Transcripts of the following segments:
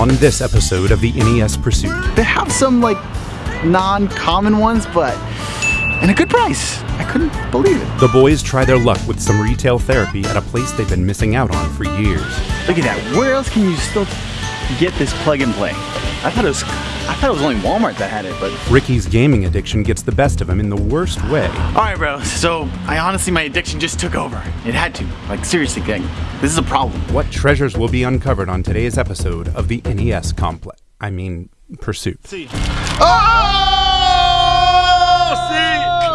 on this episode of the NES Pursuit. They have some like non-common ones, but and a good price. I couldn't believe it. The boys try their luck with some retail therapy at a place they've been missing out on for years. Look at that. Where else can you still get this plug and play? I thought it was I thought it was only Walmart that had it, but Ricky's gaming addiction gets the best of him in the worst way. all right, bro. So I honestly, my addiction just took over. It had to. Like seriously, gang. This is a problem. What treasures will be uncovered on today's episode of the NES Complex? I mean, Pursuit. See. Oh!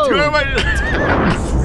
See,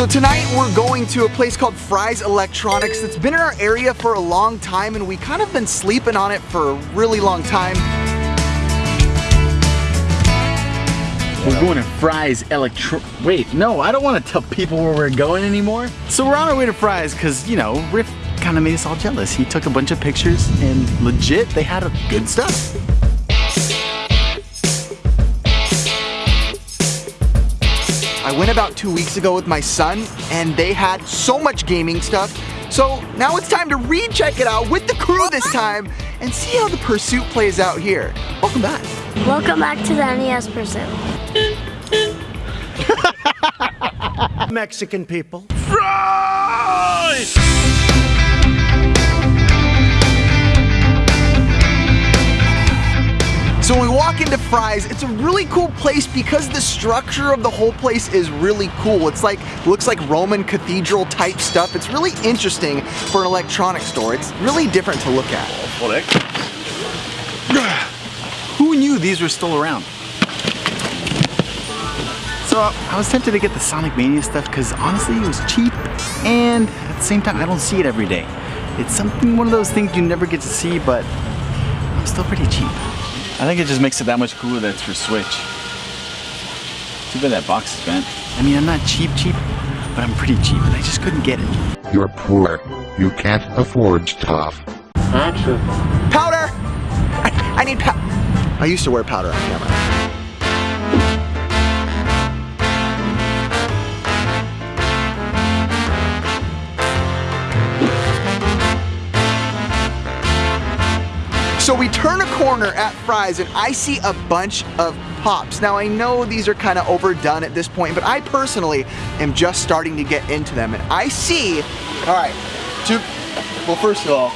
So tonight we're going to a place called Fry's Electronics that's been in our area for a long time and we kind of been sleeping on it for a really long time. We're going to Fry's Electro... Wait, no, I don't want to tell people where we're going anymore. So we're on our way to Fry's because, you know, Riff kind of made us all jealous. He took a bunch of pictures and legit, they had a good stuff. I went about two weeks ago with my son and they had so much gaming stuff. So now it's time to recheck it out with the crew this time and see how the pursuit plays out here. Welcome back. Welcome back to the NES Pursuit. Mexican people. So when we walk into Fry's, it's a really cool place because the structure of the whole place is really cool. It's like, looks like Roman cathedral type stuff. It's really interesting for an electronics store. It's really different to look at. Who knew these were still around? So I was tempted to get the Sonic Mania stuff because honestly it was cheap and at the same time I don't see it every day. It's something, one of those things you never get to see but I'm still pretty cheap. I think it just makes it that much cooler that it's for Switch. Too bad that box is bent. I mean I'm not cheap cheap, but I'm pretty cheap and I just couldn't get it. You're poor. You can't afford stuff. Powder! I, I need pow- I used to wear powder on camera. So we turn a corner at Fry's and I see a bunch of pops. Now I know these are kind of overdone at this point, but I personally am just starting to get into them. And I see, all right, two, well first of all,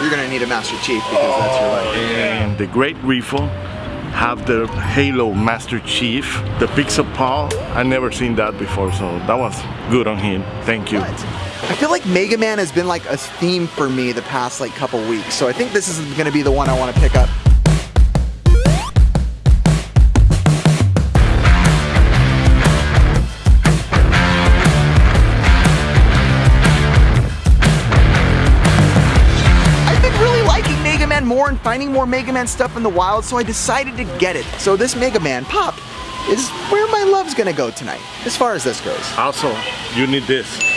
you're gonna need a Master Chief because that's your life. Oh, and the Great Refill have the Halo Master Chief, the Pixel Paw. I never seen that before, so that was good on him. Thank you. But I feel like Mega Man has been like a theme for me the past like couple weeks, so I think this is gonna be the one I want to pick up. I've been really liking Mega Man more and finding more Mega Man stuff in the wild, so I decided to get it. So this Mega Man pop is where my love's gonna go tonight, as far as this goes. Also, you need this.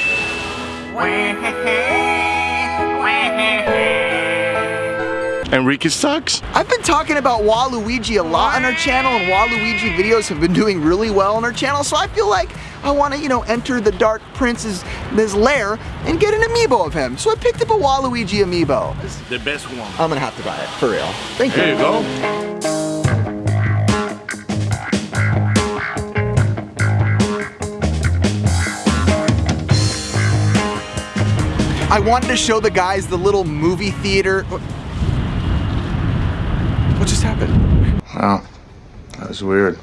Enrique sucks. I've been talking about Waluigi a lot on our channel, and Waluigi videos have been doing really well on our channel, so I feel like I want to, you know, enter the Dark Prince's his lair and get an amiibo of him. So I picked up a Waluigi amiibo. The best one. I'm gonna have to buy it, for real. Thank you. Here you go. I wanted to show the guys the little movie theater. What what just happened? Wow, that was weird.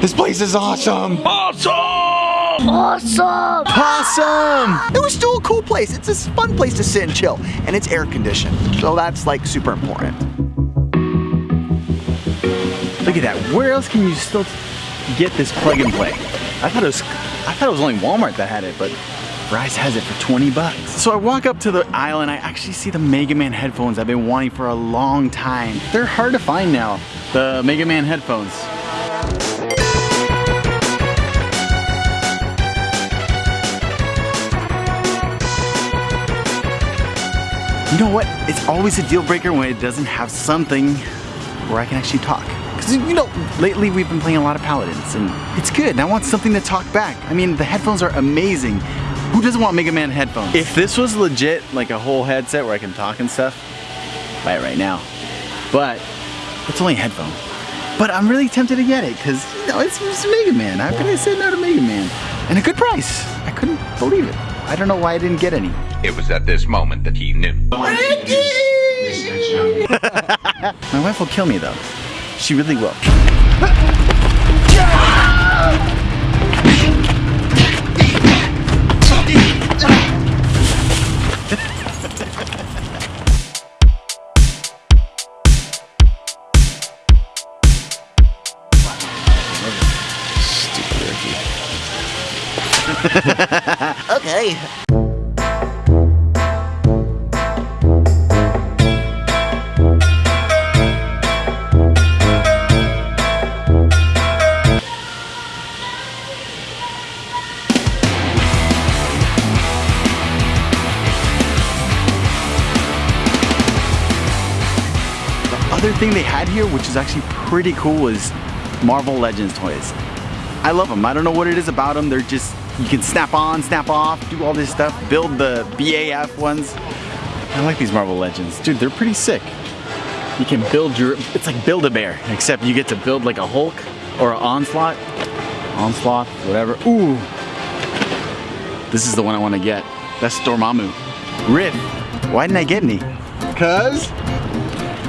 This place is awesome. Awesome! Awesome! It was still a cool place. It's a fun place to sit and chill, and it's air conditioned, so that's like super important. Look at that. Where else can you still get this plug and play? I thought it was I thought it was only Walmart that had it, but Fry's has it for 20 bucks. So I walk up to the aisle and I actually see the Mega Man headphones I've been wanting for a long time. They're hard to find now, the Mega Man headphones. You know what? It's always a deal breaker when it doesn't have something where I can actually talk. Because, you know, lately we've been playing a lot of Paladins, and it's good. And I want something to talk back. I mean, the headphones are amazing. Who doesn't want Mega Man headphones? If this was legit, like a whole headset where I can talk and stuff, buy it right now. But it's only a headphone. But I'm really tempted to get it because, you know, it's, it's Mega Man. How can I say no to Mega Man? And a good price. I couldn't believe it. I don't know why I didn't get any. It was at this moment that he knew. My wife will kill me though. She really will. okay. Thing they had here, which is actually pretty cool, is Marvel Legends toys. I love them. I don't know what it is about them. They're just, you can snap on, snap off, do all this stuff, build the BAF ones. I like these Marvel Legends. Dude, they're pretty sick. You can build your, it's like Build-A-Bear, except you get to build like a Hulk or an Onslaught. Onslaught, whatever. Ooh. This is the one I want to get. That's Dormammu. Riff. Why didn't I get any? Cause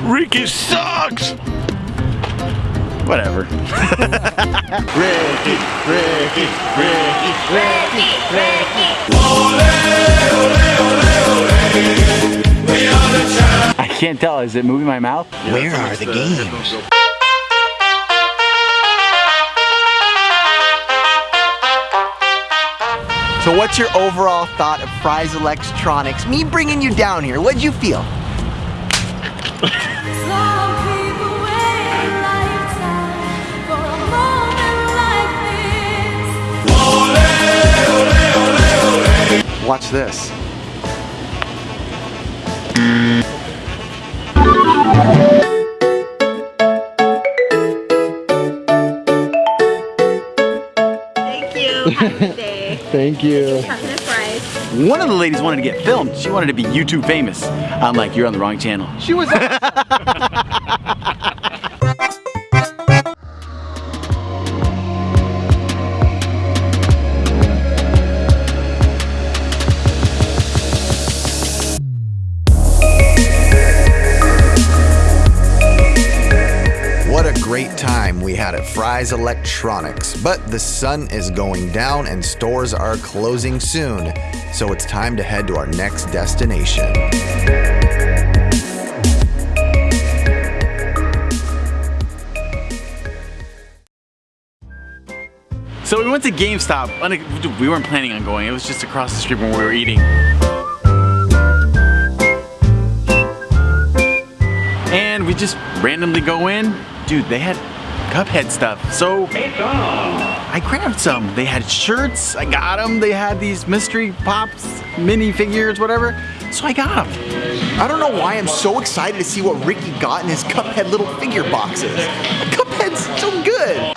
Ricky sucks! Whatever. Ricky, Ricky, Ricky, Ricky, Ricky. Ole, ole, ole, ole. We are the champ. I can't tell. Is it moving my mouth? Where are the games? So what's your overall thought of Fry's Electronics? Me bringing you down here, what'd you feel? Watch this. Thank you. Have day. Thank you. One of the ladies wanted to get filmed. She wanted to be YouTube famous. I'm like, you're on the wrong channel. She was. great time we had at Fry's Electronics. But the sun is going down and stores are closing soon, so it's time to head to our next destination. So we went to GameStop. We weren't planning on going. It was just across the street when we were eating. Just randomly go in. Dude, they had Cuphead stuff. So I grabbed some. They had shirts. I got them. They had these mystery pops, mini figures, whatever. So I got them. I don't know why I'm so excited to see what Ricky got in his Cuphead little figure boxes. Cuphead's so good.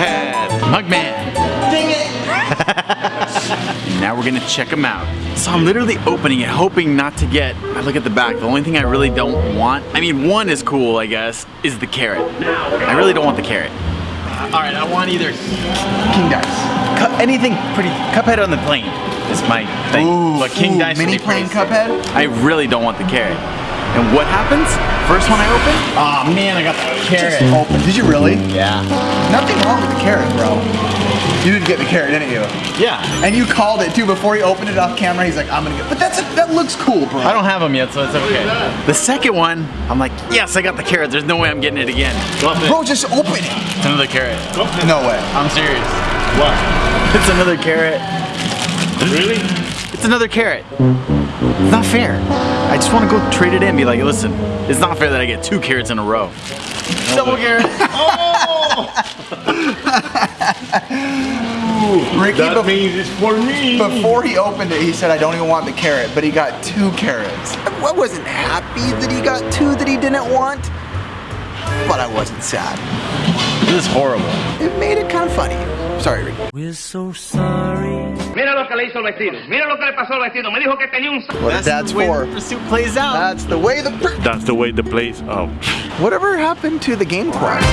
Mugman. Dang it! now we're gonna check them out. So I'm literally opening it, hoping not to get, I look at the back, the only thing I really don't want, I mean one is cool I guess, is the carrot. I really don't want the carrot. Uh, all right, I want either King Dice. Anything pretty, Cuphead on the plane is my thing. but King Dice would mini plane. Cuphead. I really don't want the carrot. And what happens? First one I open, oh man, I got the carrot. Open. Did you really? Yeah. Nothing wrong with the carrot, bro. You didn't get the carrot, didn't you? Yeah. And you called it too before he opened it off camera. He's like, I'm gonna get. But that's that looks cool, bro. I don't have them yet, so it's okay. The second one, I'm like, yes, I got the carrot. There's no way I'm getting it again. Bro, just open it. It's another carrot. No way. I'm serious. What? It's another carrot. Really? It's another carrot. It's not fair. I just want to go trade it in. Be like, listen, it's not fair that I get two carrots in a row. Double carrot. Oh! Ricky, That means it's for me. before he opened it, he said, I don't even want the carrot, but he got two carrots. I wasn't happy that he got two that he didn't want, but I wasn't sad. This is horrible. It made it kind of funny. Sorry, Ricky. Mira lo que le hizo el vestido. Mira lo que le pasó al vestido. Me dijo que tenía un... What a dad's the way for. the pursuit plays out. That's the way the. pr- That's the way the place. Oh. Whatever happened to the game quest?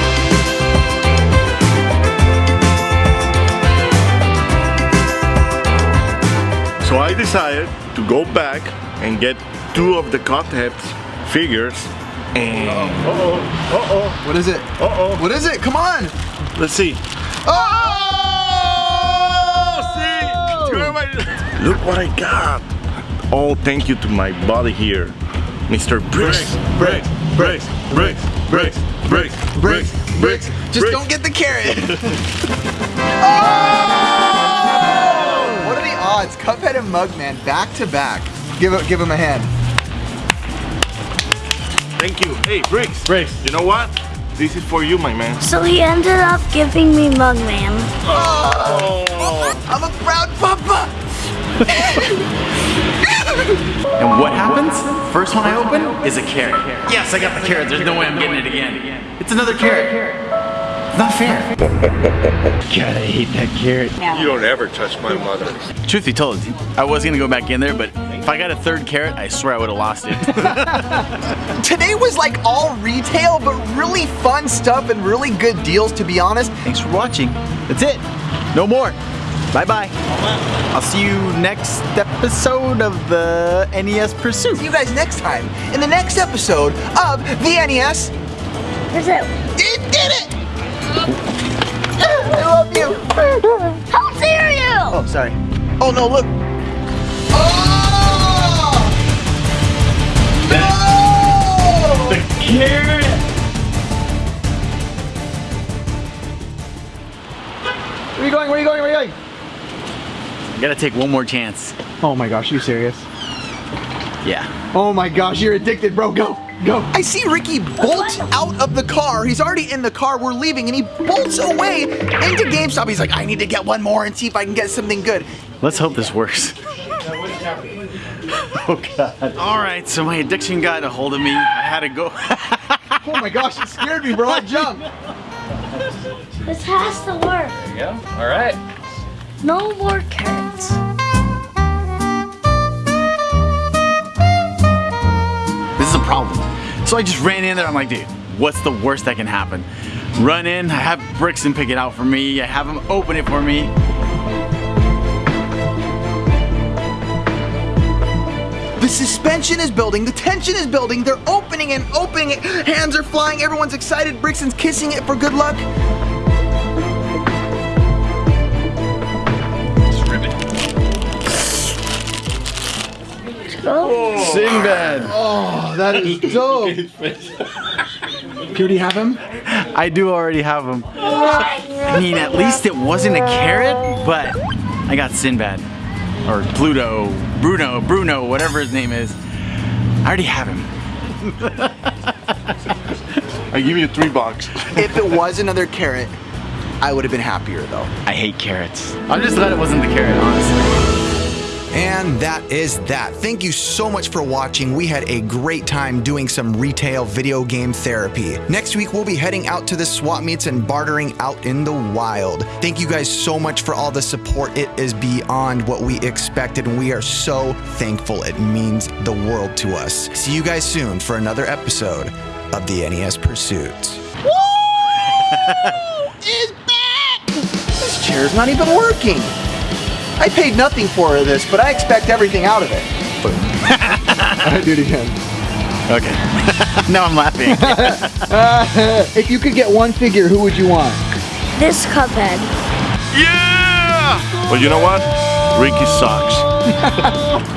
So I decided to go back and get two of the Cuphead's figures. And uh oh, uh oh, What is it? uh oh. What is it? Come on! Let's see. Oh! Look what I got. Oh, thank you to my buddy here, Mr. Bricks. Bricks, bricks, bricks, bricks, bricks, bricks, bricks. Just don't get the carrot. oh! What are the odds? Cuphead and Mugman back to back. Give it, give him a hand. Thank you. Hey, Bricks. Bricks. You know what? This is for you, my man. So he ended up giving me Mugman. Oh. oh. I'm a proud papa. And what happens? First one I open is a carrot. Yes, I got the carrot. There's no way I'm getting it again. It's another carrot. It's not fair. God, I hate that carrot. You don't ever touch my mother. Truth be told, I was gonna go back in there, but if I got a third carrot, I swear I would have lost it. Today was like all retail, but really fun stuff and really good deals, to be honest. Thanks for watching. That's it. No more. Bye bye. I'll see you next episode of the NES Pursuit. See you guys next time in the next episode of the NES. Is it? It did it! I love you. How dare you! Oh, sorry. Oh no, look. Oh! No! The Carrot. Where are you going? Where are you going? Where are you going? I gotta take one more chance. Oh my gosh, you serious? Yeah. Oh my gosh, you're addicted, bro. Go, go. I see Ricky bolt out of the car. He's already in the car. We're leaving, and he bolts away into GameStop. He's like, I need to get one more and see if I can get something good. Let's hope this works. oh god. All right, so my addiction got a hold of me. I had to go. Oh my gosh, it scared me, bro. I jumped. This has to work. Yeah, all right. No more carrots. This is a problem. So I just ran in there. I'm like, dude, what's the worst that can happen? Run in, I have Brixton pick it out for me. I have him open it for me. The suspension is building, the tension is building, they're opening and opening it, hands are flying, everyone's excited, Brixton's kissing it for good luck. Oh. Sinbad. Oh, that is dope. Cutie have him? I do already have him. I mean, at least it wasn't a carrot, but I got Sinbad. Or Pluto, Bruno, Bruno, whatever his name is. I already have him. I give you three bucks. If it was another carrot, I would have been happier though. I hate carrots. I'm just glad it wasn't the carrot, honestly. And that is that. Thank you so much for watching. We had a great time doing some retail video game therapy. Next week, we'll be heading out to the swap meets and bartering out in the wild. Thank you guys so much for all the support. It is beyond what we expected, and we are so thankful. It means the world to us. See you guys soon for another episode of the NES Pursuits. is back! This chair's not even working. I paid nothing for this, but I expect everything out of it. I do it again. Okay. now I'm laughing. if you could get one figure, who would you want? This Cuphead. Yeah! Well, you know what? Ricky sucks.